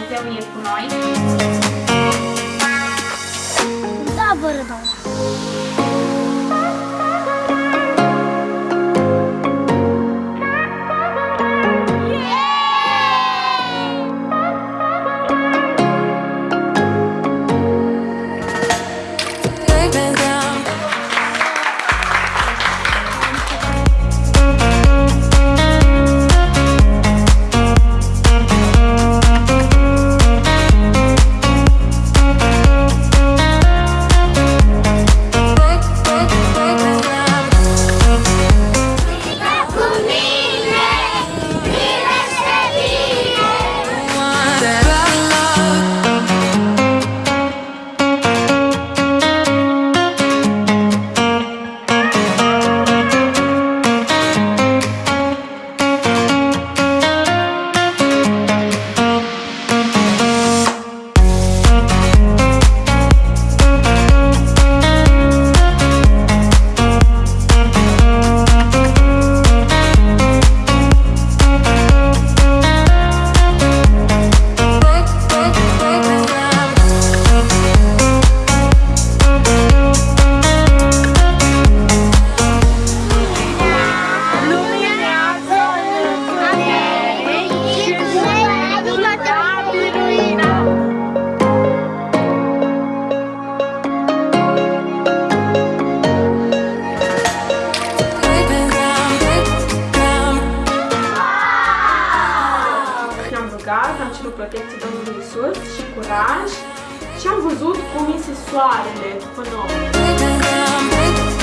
mas eu ia com nós. Dá, bora, dá. protecție Domnului Isus și curaj și am văzut cum iese soarele pe noi.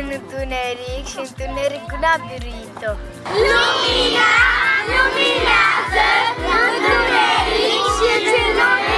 în întuneric și întuneric n-a biruit-o. Lumina luminează întuneric și întuneric.